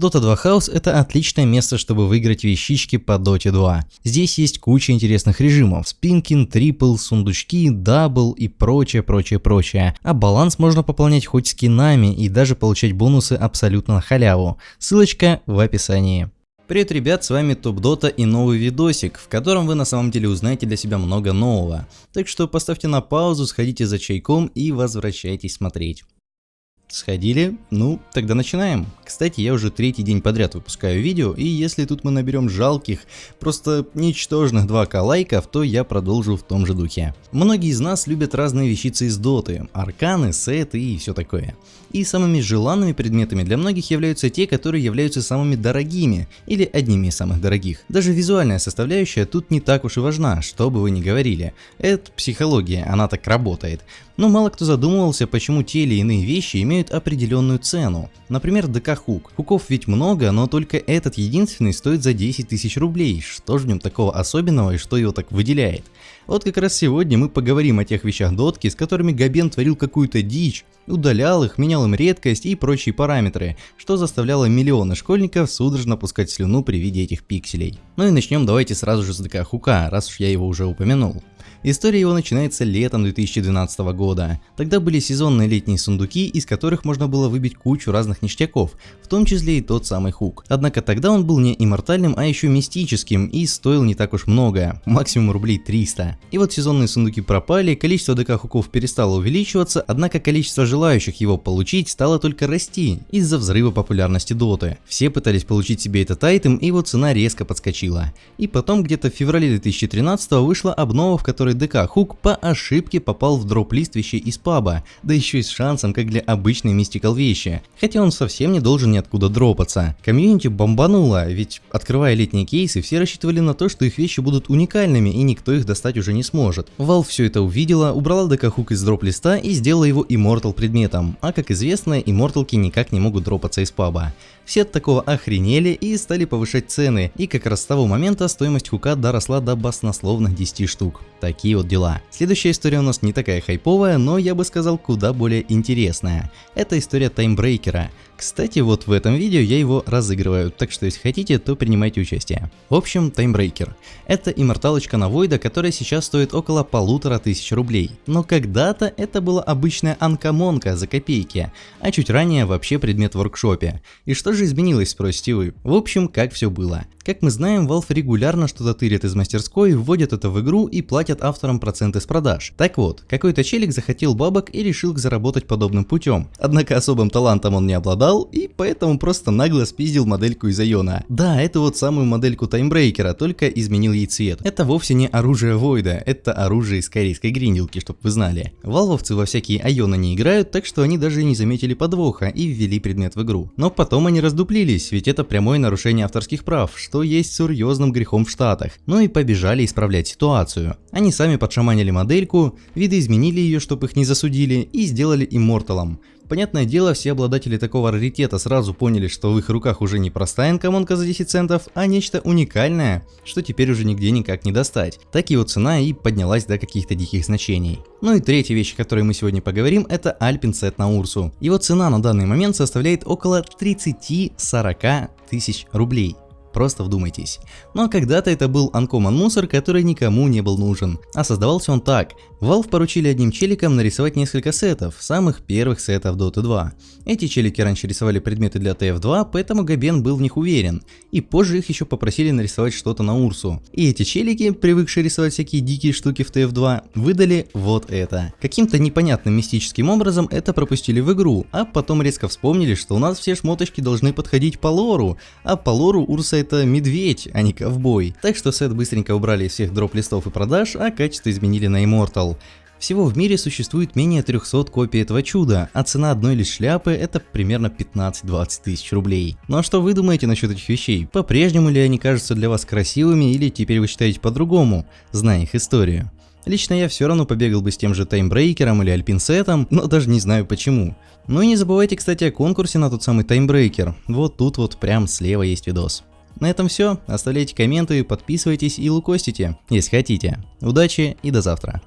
Dota 2 House это отличное место, чтобы выиграть вещички по Dota 2. Здесь есть куча интересных режимов, spin king, triple, сундучки, double и прочее, прочее, прочее. А баланс можно пополнять хоть скинами и даже получать бонусы абсолютно на халяву. Ссылочка в описании. Привет, ребят, с вами Топ Дота и новый видосик, в котором вы на самом деле узнаете для себя много нового. Так что поставьте на паузу, сходите за чайком и возвращайтесь смотреть. Сходили? Ну, тогда начинаем. Кстати, я уже третий день подряд выпускаю видео, и если тут мы наберем жалких, просто ничтожных 2к лайков, то я продолжу в том же духе. Многие из нас любят разные вещицы из доты, арканы, сеты и все такое. И самыми желанными предметами для многих являются те, которые являются самыми дорогими, или одними из самых дорогих. Даже визуальная составляющая тут не так уж и важна, что бы вы ни говорили. Это психология, она так работает. Но мало кто задумывался, почему те или иные вещи имеют определенную цену. Например, ДК Хук. Хуков ведь много, но только этот единственный стоит за 10 тысяч рублей. Что же в нем такого особенного и что его так выделяет? Вот как раз сегодня мы поговорим о тех вещах дотки, с которыми Габен творил какую-то дичь, удалял их, менял им редкость и прочие параметры, что заставляло миллионы школьников судорожно пускать слюну при виде этих пикселей. Ну и начнем давайте сразу же с ДК Хука, раз уж я его уже упомянул. История его начинается летом 2012 года. Тогда были сезонные летние сундуки, из которых можно было выбить кучу разных ништяков, в том числе и тот самый хук. Однако тогда он был не иммортальным, а еще мистическим и стоил не так уж много, максимум рублей 300. И вот сезонные сундуки пропали, количество DK хуков перестало увеличиваться, однако количество желающих его получить стало только расти из-за взрыва популярности доты. Все пытались получить себе этот айтем и его цена резко подскочила. И потом где-то в феврале 2013 вышла обнова, в которой который DK Hook по ошибке попал в drop-лист из паба, да еще и с шансом, как для обычной mythical вещи, хотя он совсем не должен ниоткуда дропаться. Комьюнити бомбануло, ведь открывая летние кейсы, все рассчитывали на то, что их вещи будут уникальными и никто их достать уже не сможет. Valve все это увидела, убрала ДК Хук из дроп-листа и сделала его Immortal предметом, а как известно, Immortalки никак не могут дропаться из паба. Все от такого охренели и стали повышать цены, и как раз с того момента стоимость хука доросла до баснословных 10 штук. Такие вот дела. Следующая история у нас не такая хайповая, но я бы сказал куда более интересная. Это история таймбрейкера. Кстати, вот в этом видео я его разыгрываю, так что если хотите, то принимайте участие. В общем, таймбрейкер. Это имморталочка на Войда, которая сейчас стоит около полутора тысяч рублей. Но когда-то это была обычная анкомонка за копейки, а чуть ранее вообще предмет в воркшопе. И что же изменилось, спросите вы? В общем, как все было. Как мы знаем, Valve регулярно что-то тырит из мастерской, вводят это в игру и платят авторам проценты с продаж. Так вот, какой-то челик захотел бабок и решил заработать подобным путем. Однако особым талантом он не обладал, и поэтому просто нагло спиздил модельку из Айона. Да, это вот самую модельку таймбрейкера, только изменил ей цвет. Это вовсе не оружие Войда, это оружие из корейской гринделки, чтоб вы знали. Валвовцы во всякие Айона не играют, так что они даже не заметили подвоха и ввели предмет в игру. Но потом они раздуплились, ведь это прямое нарушение авторских прав, что есть серьезным грехом в Штатах, ну и побежали исправлять ситуацию. Они сами подшаманили модельку, видоизменили ее, чтобы их не засудили, и сделали имморталом. Понятное дело, все обладатели такого раритета сразу поняли, что в их руках уже не простая инкомонка за 10 центов, а нечто уникальное, что теперь уже нигде никак не достать. Так его цена и поднялась до каких-то диких значений. Ну и третья вещь, о которой мы сегодня поговорим, это Set на Урсу. Его цена на данный момент составляет около 30-40 тысяч рублей. Просто вдумайтесь. Но когда-то это был Uncommon мусор, который никому не был нужен. А создавался он так. Valve поручили одним челикам нарисовать несколько сетов, самых первых сетов Dota 2. Эти челики раньше рисовали предметы для TF2, поэтому Габен был в них уверен. И позже их еще попросили нарисовать что-то на Урсу. И эти челики, привыкшие рисовать всякие дикие штуки в TF2, выдали вот это. Каким-то непонятным мистическим образом это пропустили в игру, а потом резко вспомнили, что у нас все шмоточки должны подходить по лору, а по лору Урса это медведь, а не ковбой. Так что сет быстренько убрали из всех дроп-листов и продаж, а качество изменили на Immortal. Всего в мире существует менее 300 копий этого чуда, а цена одной лишь шляпы это примерно 15-20 тысяч рублей. Ну а что вы думаете насчет этих вещей? По-прежнему ли они кажутся для вас красивыми или теперь вы считаете по-другому, зная их историю? Лично я все равно побегал бы с тем же таймбрейкером или альпинсетом, но даже не знаю почему. Ну и не забывайте, кстати, о конкурсе на тот самый таймбрейкер. Вот тут вот прям слева есть видос. На этом все. Оставляйте комменты, подписывайтесь и лукостите, если хотите. Удачи и до завтра.